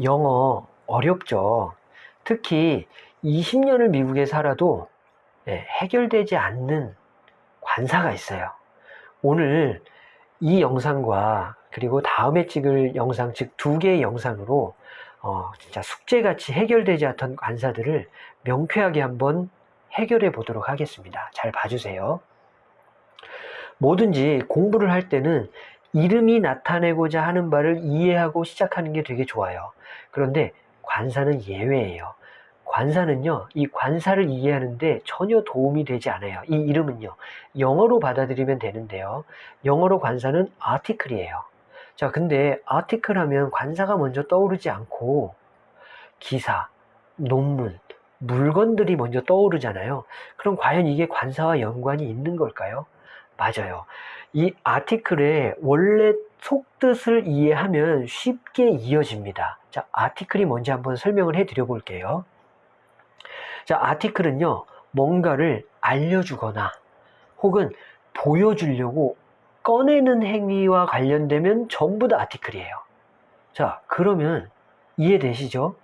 영어 어렵죠. 특히 20년을 미국에 살아도 예, 해결되지 않는 관사가 있어요. 오늘 이 영상과 그리고 다음에 찍을 영상, 즉 두 개의 영상으로 어, 진짜 숙제같이 해결되지 않던 관사들을 명쾌하게 한번 해결해 보도록 하겠습니다. 잘 봐주세요. 뭐든지 공부를 할 때는 이름이 나타내고자 하는 바를 이해하고 시작하는 게 되게 좋아요. 그런데 관사는 예외예요. 관사는요, 이 관사를 이해하는데 전혀 도움이 되지 않아요. 이 이름은요, 영어로 받아들이면 되는데요. 영어로 관사는 article이에요. 자, 근데 article 하면 관사가 먼저 떠오르지 않고 기사, 논문, 물건들이 먼저 떠오르잖아요. 그럼 과연 이게 관사와 연관이 있는 걸까요? 맞아요. 이 아티클의 원래 속뜻을 이해하면 쉽게 이어집니다. 자, 아티클이 뭔지 한번 설명을 해 드려 볼게요. 자, 아티클은요, 뭔가를 알려주거나 혹은 보여주려고 꺼내는 행위와 관련되면 전부 다 아티클이에요. 자, 그러면 이해되시죠?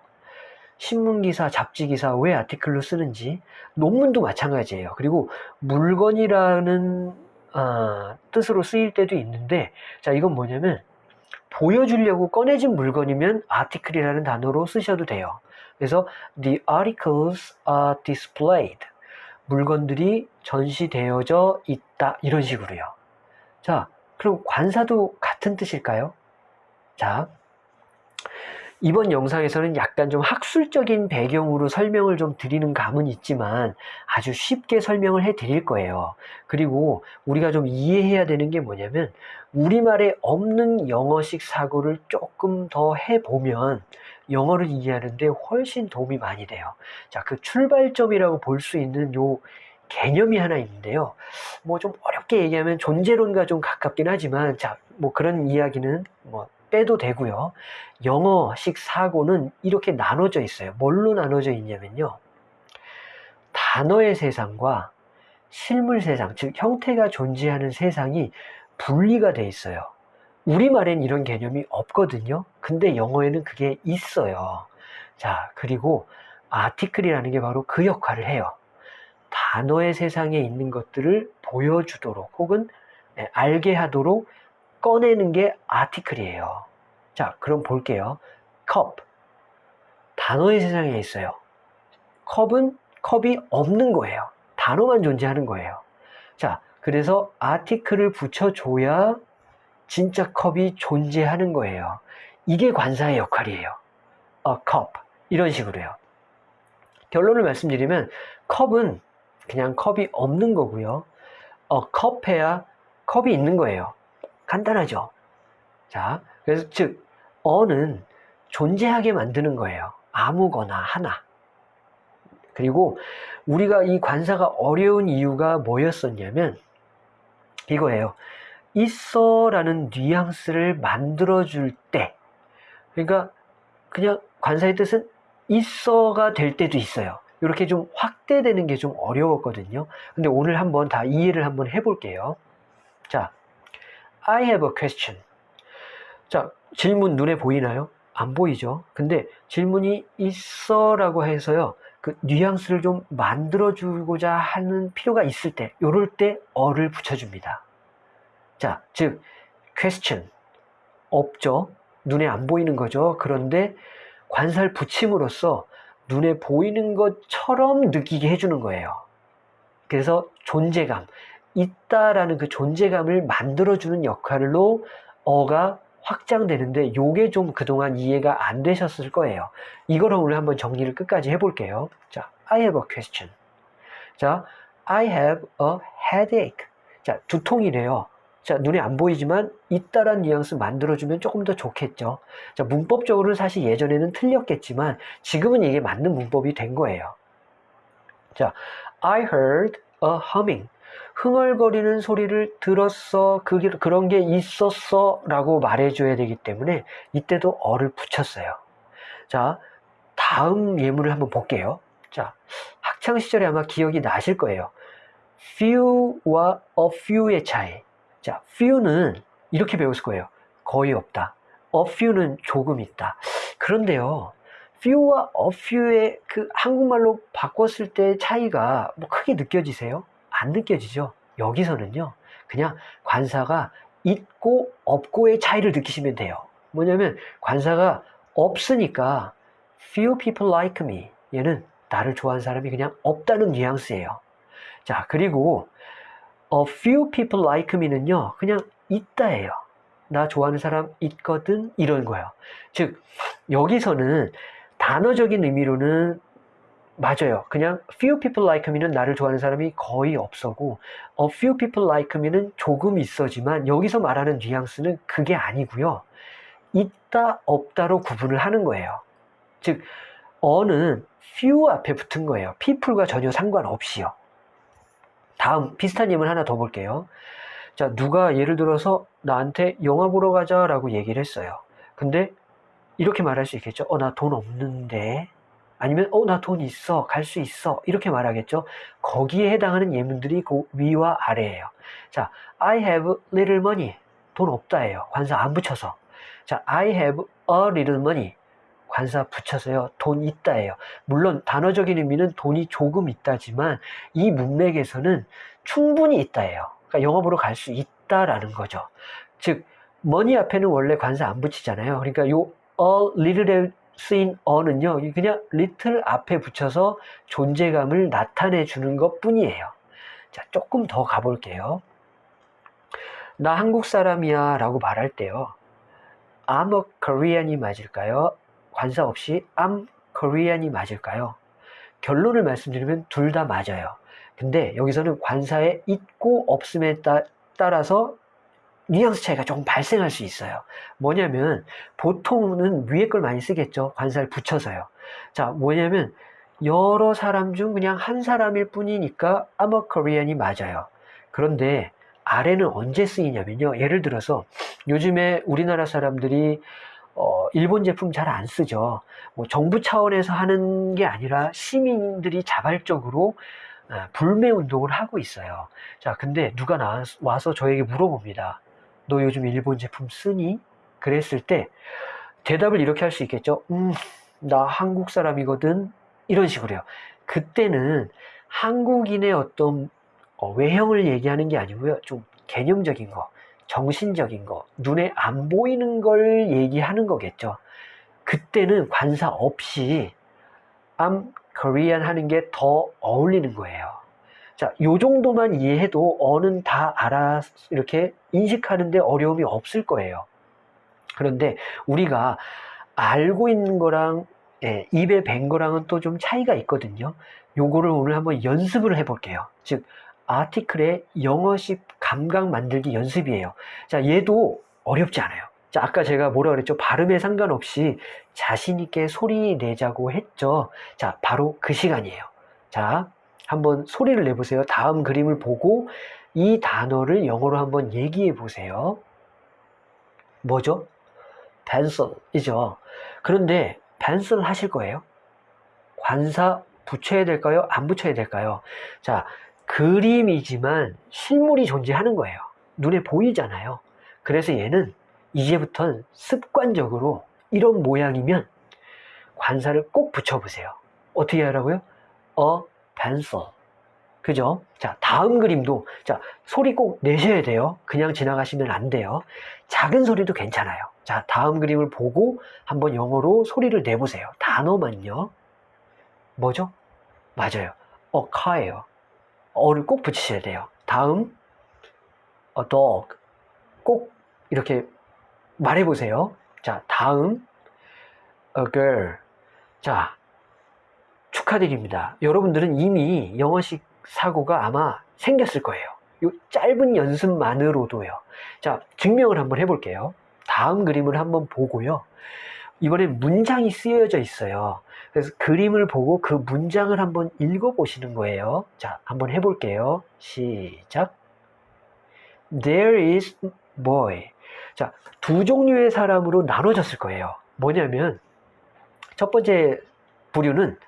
신문기사, 잡지기사 왜 아티클로 쓰는지 논문도 마찬가지예요. 그리고 물건이라는 어, 뜻으로 쓰일 때도 있는데 자 이건 뭐냐면 보여주려고 꺼내진 물건이면 article이라는 단어로 쓰셔도 돼요. 그래서 the articles are displayed 물건들이 전시되어져 있다 이런 식으로요. 자 그럼 관사도 같은 뜻일까요? 자 이번 영상에서는 약간 좀 학술적인 배경으로 설명을 좀 드리는 감은 있지만 아주 쉽게 설명을 해 드릴 거예요. 그리고 우리가 좀 이해해야 되는 게 뭐냐면 우리말에 없는 영어식 사고를 조금 더 해보면 영어를 이해하는데 훨씬 도움이 많이 돼요. 자, 그 출발점이라고 볼 수 있는 요 개념이 하나 있는데요. 뭐 좀 어렵게 얘기하면 존재론과 좀 가깝긴 하지만 자, 뭐 그런 이야기는 뭐 빼도 되고요. 영어식 사고는 이렇게 나눠져 있어요. 뭘로 나눠져 있냐면요. 단어의 세상과 실물 세상, 즉 형태가 존재하는 세상이 분리가 돼 있어요. 우리말엔 이런 개념이 없거든요. 근데 영어에는 그게 있어요. 자, 그리고 아티클이라는 게 바로 그 역할을 해요. 단어의 세상에 있는 것들을 보여주도록 혹은 네, 알게 하도록 꺼내는 게 아티클이에요. 자, 그럼 볼게요. 컵. 단어의 세상에 있어요. 컵은 컵이 없는 거예요. 단어만 존재하는 거예요. 자, 그래서 아티클을 붙여줘야 진짜 컵이 존재하는 거예요. 이게 관사의 역할이에요. a cup. 이런 식으로요. 결론을 말씀드리면 컵은 그냥 컵이 없는 거고요. a cup에야 컵이 있는 거예요. 간단하죠? 자, 그래서 즉, 어는 존재하게 만드는 거예요. 아무거나 하나. 그리고 우리가 이 관사가 어려운 이유가 뭐였었냐면 이거예요. 있어 라는 뉘앙스를 만들어 줄 때, 그러니까 그냥 관사의 뜻은 있어가 될 때도 있어요. 이렇게 좀 확대되는 게 좀 어려웠거든요. 근데 오늘 한번 다 이해를 한번 해볼게요. 자, I have a question. 자, 질문 눈에 보이나요? 안 보이죠? 근데 질문이 있어 라고 해서요. 그 뉘앙스를 좀 만들어 주고자 하는 필요가 있을 때, 요럴 때 어를 붙여줍니다. 자, 즉, question. 없죠? 눈에 안 보이는 거죠. 그런데 관사를 붙임으로써 눈에 보이는 것처럼 느끼게 해주는 거예요. 그래서 존재감, 있다라는 그 존재감을 만들어주는 역할로 어가 확장되는데 요게 좀 그동안 이해가 안 되셨을 거예요. 이걸 오늘 한번 정리를 끝까지 해볼게요. 자, I have a question. 자, I have a headache. 자, 두통이래요. 자, 눈에 안 보이지만 있다란 뉘앙스 만들어주면 조금 더 좋겠죠. 자, 문법적으로는 사실 예전에는 틀렸겠지만 지금은 이게 맞는 문법이 된 거예요. 자, I heard a humming. 흥얼거리는 소리를 들었어, 그, 그런 게 있었어 라고 말해줘야 되기 때문에 이때도 어를 붙였어요. 자, 다음 예문을 한번 볼게요. 자, 학창시절에 아마 기억이 나실 거예요. few와 a few의 차이. 자, few는 이렇게 배웠을 거예요. 거의 없다. a few는 조금 있다. 그런데요. few와 a few의 그 한국말로 바꿨을 때 차이가 뭐 크게 느껴지세요? 안 느껴지죠? 여기서는요. 그냥 관사가 있고 없고의 차이를 느끼시면 돼요. 뭐냐면 관사가 없으니까 few people like me 얘는 나를 좋아하는 사람이 그냥 없다는 뉘앙스예요. 자 그리고 a few people like me는요 그냥 있다예요. 나 좋아하는 사람 있거든 이런 거예요. 즉 여기서는 단어적인 의미로는 맞아요. 그냥 few people like me는 나를 좋아하는 사람이 거의 없어고 a few people like me는 조금 있어지만 여기서 말하는 뉘앙스는 그게 아니고요. 있다 없다로 구분을 하는 거예요. 즉 어는 few 앞에 붙은 거예요. people과 전혀 상관없이요. 다음 비슷한 예문 하나 더 볼게요. 자 누가 예를 들어서 나한테 영화 보러 가자 라고 얘기를 했어요. 근데 이렇게 말할 수 있겠죠. 어 나 돈 없는데 아니면 어 나 돈 있어 갈 수 있어 이렇게 말하겠죠. 거기에 해당하는 예문들이 그 위와 아래예요. 자 I have little money 돈 없다예요. 관사 안 붙여서 자 I have a little money 관사 붙여서요. 돈 있다예요. 물론 단어적인 의미는 돈이 조금 있다지만 이 문맥에서는 충분히 있다예요. 그러니까 보러 갈수 있다라는 거죠. 즉 money 앞에는 원래 관사 안 붙이잖아요. 그러니까 요 a little에 쓰인 어는요. 그냥 little 앞에 붙여서 존재감을 나타내 주는 것 뿐이에요. 자, 조금 더 가볼게요. 나 한국 사람이야 라고 말할 때요. I'm a Korean이 맞을까요? 관사 없이 I'm Korean이 맞을까요? 결론을 말씀드리면 둘 다 맞아요. 근데 여기서는 관사에 있고 없음에 따, 따라서 뉘앙스 차이가 조금 발생할 수 있어요. 뭐냐면 보통은 위에 걸 많이 쓰겠죠. 관사를 붙여서요. 자, 뭐냐면 여러 사람 중 그냥 한 사람일 뿐이니까 a Korean이 맞아요. 그런데 아래는 언제 쓰이냐면요. 예를 들어서 요즘에 우리나라 사람들이 어, 일본 제품 잘 안 쓰죠. 뭐 정부 차원에서 하는 게 아니라 시민들이 자발적으로 아, 불매 운동을 하고 있어요. 자, 근데 누가 나, 와서 저에게 물어봅니다. 너 요즘 일본 제품 쓰니? 그랬을 때 대답을 이렇게 할 수 있겠죠. 음, 나 한국 사람이거든. 이런 식으로요. 그때는 한국인의 어떤 어, 외형을 얘기하는 게 아니고요. 좀 개념적인 거, 정신적인 거, 눈에 안 보이는 걸 얘기하는 거겠죠. 그때는 관사 없이 I'm Korean 하는 게 더 어울리는 거예요. 자, 요 정도만 이해해도 어는 다 알아 이렇게 인식하는데 어려움이 없을 거예요. 그런데 우리가 알고 있는 거랑 예, 입에 밴 거랑은 또 좀 차이가 있거든요. 요거를 오늘 한번 연습을 해볼게요. 즉, 아티클의 영어식 감각 만들기 연습이에요. 자, 얘도 어렵지 않아요. 자, 아까 제가 뭐라 그랬죠? 발음에 상관없이 자신 있게 소리 내자고 했죠. 자, 바로 그 시간이에요. 자, 한번 소리를 내보세요. 다음 그림을 보고 이 단어를 영어로 한번 얘기해 보세요. 뭐죠? pencil이죠. 그런데 pencil 하실 거예요? 관사 붙여야 될까요? 안 붙여야 될까요? 자, 그림이지만 실물이 존재하는 거예요. 눈에 보이잖아요. 그래서 얘는 이제부터는 습관적으로 이런 모양이면 관사를 꼭 붙여보세요. 어떻게 하라고요? 어, pencil. 그죠? 자, 다음 그림도, 자, 소리 꼭 내셔야 돼요. 그냥 지나가시면 안 돼요. 작은 소리도 괜찮아요. 자, 다음 그림을 보고 한번 영어로 소리를 내보세요. 단어만요. 뭐죠? 맞아요. a car예요. 어를 꼭 붙이셔야 돼요. 다음, a dog. 꼭 이렇게 말해보세요. 자, 다음, a girl. 자, 축하드립니다. 여러분들은 이미 영어식 사고가 아마 생겼을 거예요. 이 짧은 연습만으로도요. 자, 증명을 한번 해볼게요. 다음 그림을 한번 보고요. 이번엔 문장이 쓰여져 있어요. 그래서 그림을 보고 그 문장을 한번 읽어보시는 거예요. 자, 한번 해볼게요. 시작. There is boy. 자, 두 종류의 사람으로 나눠졌을 거예요. 뭐냐면, 첫 번째 부류는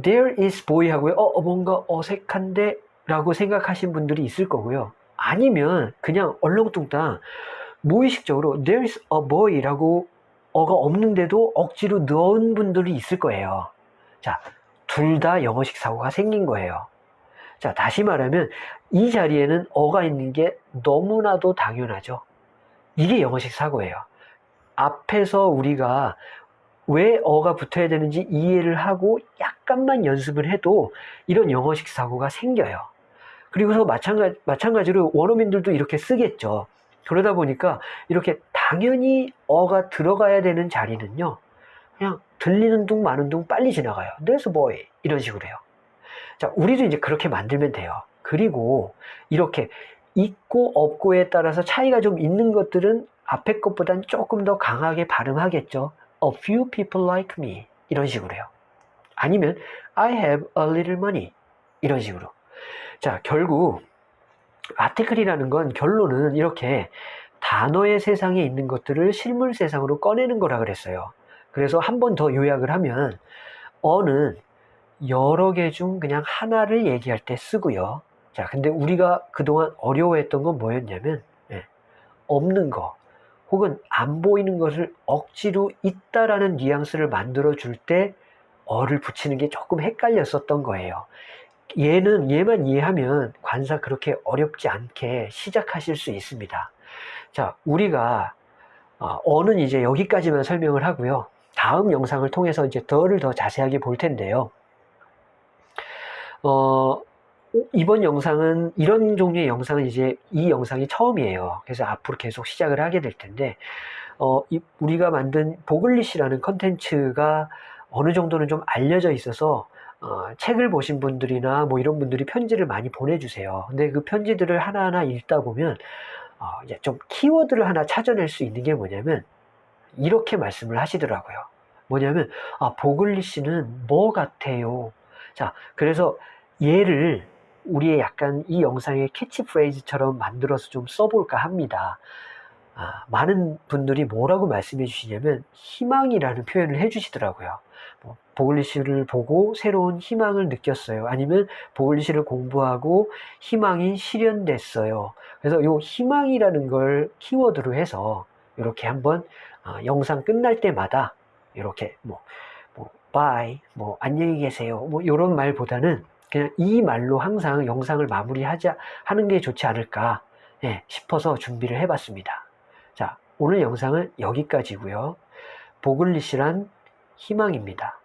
there is boy 하고요. 어, 뭔가 어색한데? 라고 생각하신 분들이 있을 거고요. 아니면 그냥 얼렁뚱땅 무의식적으로 there is a boy 라고 어가 없는데도 억지로 넣은 분들이 있을 거예요. 자, 둘 다 영어식 사고가 생긴 거예요. 자, 다시 말하면 이 자리에는 어가 있는 게 너무나도 당연하죠. 이게 영어식 사고예요. 앞에서 우리가 왜 어가 붙어야 되는지 이해를 하고 약간만 연습을 해도 이런 영어식 사고가 생겨요. 그리고서 마찬가지, 마찬가지로 원어민들도 이렇게 쓰겠죠. 그러다 보니까 이렇게 당연히 어가 들어가야 되는 자리는요. 그냥 들리는 둥 마는 둥 빨리 지나가요. There's boy. 이런 식으로 해요. 자, 우리도 이제 그렇게 만들면 돼요. 그리고 이렇게 있고 없고에 따라서 차이가 좀 있는 것들은 앞에 것보단 조금 더 강하게 발음하겠죠. A few people like me. 이런 식으로요. 아니면 I have a little money. 이런 식으로. 자, 결국 아티클이라는 건 결론은 이렇게 단어의 세상에 있는 것들을 실물 세상으로 꺼내는 거라 그랬어요. 그래서 한 번 더 요약을 하면 어는 여러 개 중 그냥 하나를 얘기할 때 쓰고요. 자, 근데 우리가 그동안 어려워했던 건 뭐였냐면 예, 없는 거 혹은 안 보이는 것을 억지로 있다라는 뉘앙스를 만들어 줄 때 어를 붙이는 게 조금 헷갈렸었던 거예요. 얘는 얘만 이해하면 관사 그렇게 어렵지 않게 시작하실 수 있습니다. 자, 우리가 어, 어는 이제 여기까지만 설명을 하고요. 다음 영상을 통해서 이제 더를 더 자세하게 볼 텐데요. 어, 이번 영상은 이런 종류의 영상은 이제 이 영상이 처음이에요. 그래서 앞으로 계속 시작을 하게 될 텐데 어, 이, 우리가 만든 보글리시라는 컨텐츠가 어느 정도는 좀 알려져 있어서 어, 책을 보신 분들이나 뭐 이런 분들이 편지를 많이 보내주세요. 근데 그 편지들을 하나하나 읽다 보면 어, 이제 좀 키워드를 하나 찾아낼 수 있는 게 뭐냐면 이렇게 말씀을 하시더라고요. 뭐냐면 아, 보글리시는 뭐 같아요. 자, 그래서 얘를 우리의 약간 이 영상의 캐치프레이즈처럼 만들어서 좀 써볼까 합니다. 아, 많은 분들이 뭐라고 말씀해 주시냐면 희망이라는 표현을 해 주시더라고요. 뭐, 보글리시를 보고 새로운 희망을 느꼈어요. 아니면 보글리시를 공부하고 희망이 실현됐어요. 그래서 이 희망이라는 걸 키워드로 해서 이렇게 한번 어, 영상 끝날 때마다 이렇게 뭐, 뭐, bye, 뭐, 안녕히 계세요. 뭐, 이런 말보다는 그냥 이 말로 항상 영상을 마무리하자, 하는 게 좋지 않을까 예, 싶어서 준비를 해봤습니다. 자, 오늘 영상은 여기까지고요 보글리시란 희망입니다.